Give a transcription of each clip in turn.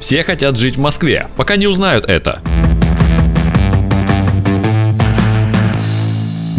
Все хотят жить в Москве, пока не узнают это.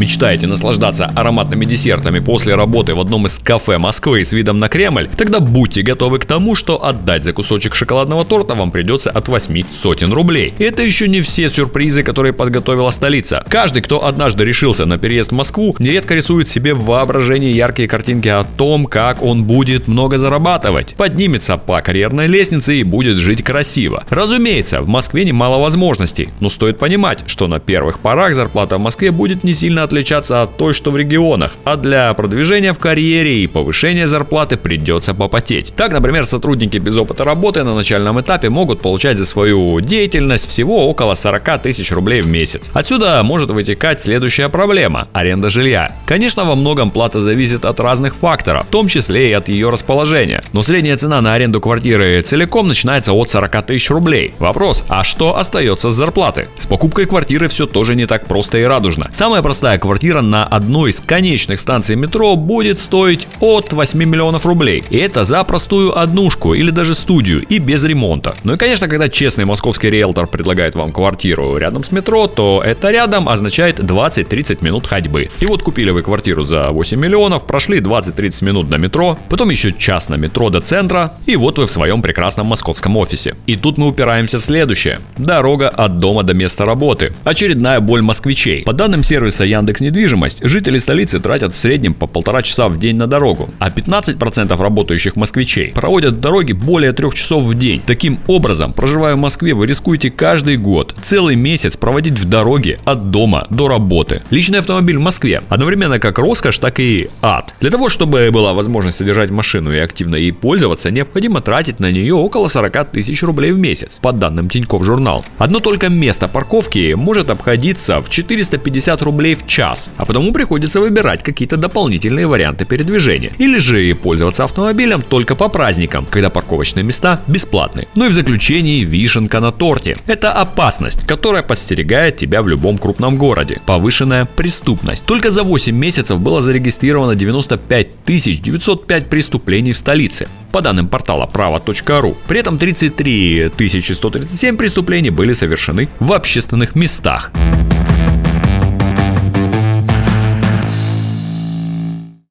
Мечтаете наслаждаться ароматными десертами после работы в одном из кафе Москвы с видом на Кремль? Тогда будьте готовы к тому, что отдать за кусочек шоколадного торта вам придется от 8 сотен рублей. И это еще не все сюрпризы, которые подготовила столица. Каждый, кто однажды решился на переезд в Москву, нередко рисует себе в воображении яркие картинки о том, как он будет много зарабатывать, поднимется по карьерной лестнице и будет жить красиво. Разумеется, в Москве немало возможностей, но стоит понимать, что на первых порах зарплата в Москве будет не сильно отличаться от той, что в регионах, а для продвижения в карьере и повышения зарплаты придется попотеть. Так, например, сотрудники без опыта работы на начальном этапе могут получать за свою деятельность всего около 40 тысяч рублей в месяц. Отсюда может вытекать следующая проблема – аренда жилья. Конечно, во многом плата зависит от разных факторов, в том числе и от ее расположения. Но средняя цена на аренду квартиры целиком начинается от 40 тысяч рублей. Вопрос, а что остается с зарплаты? С покупкой квартиры все тоже не так просто и радужно. Самая простая квартира на одной из конечных станций метро будет стоить от 8 миллионов рублей. И это за простую однушку или даже студию и без ремонта. Ну и конечно, когда честный московский риэлтор предлагает вам квартиру рядом с метро, то это рядом означает 20-30 минут ходьбы. И вот купили вы квартиру за 8 миллионов, прошли 20-30 минут до метро, потом еще час на метро до центра, и вот вы в своем прекрасном московском офисе. И тут мы упираемся в следующее. Дорога от дома до места работы. Очередная боль москвичей. По данным сервиса Яндекс Яндекс Недвижимость, жители столицы тратят в среднем по полтора часа в день на дорогу, а 15% работающих москвичей проводят в дороге более трех часов в день. Таким образом, проживая в Москве, вы рискуете каждый год целый месяц проводить в дороге от дома до работы. Личный автомобиль в Москве одновременно как роскошь, так и ад. Для того, чтобы была возможность содержать машину и активно ей пользоваться, необходимо тратить на нее около 40 тысяч рублей в месяц, по данным Тинькофф Журнал. Одно только место парковки может обходиться в 450 рублей в час, а потому приходится выбирать какие-то дополнительные варианты передвижения. Или же пользоваться автомобилем только по праздникам, когда парковочные места бесплатны. Ну и в заключении вишенка на торте. Это опасность, которая подстерегает тебя в любом крупном городе. Повышенная преступность. Только за 8 месяцев было зарегистрировано 95 905 преступлений в столице по данным портала право.ру. При этом 33 137 преступлений были совершены в общественных местах.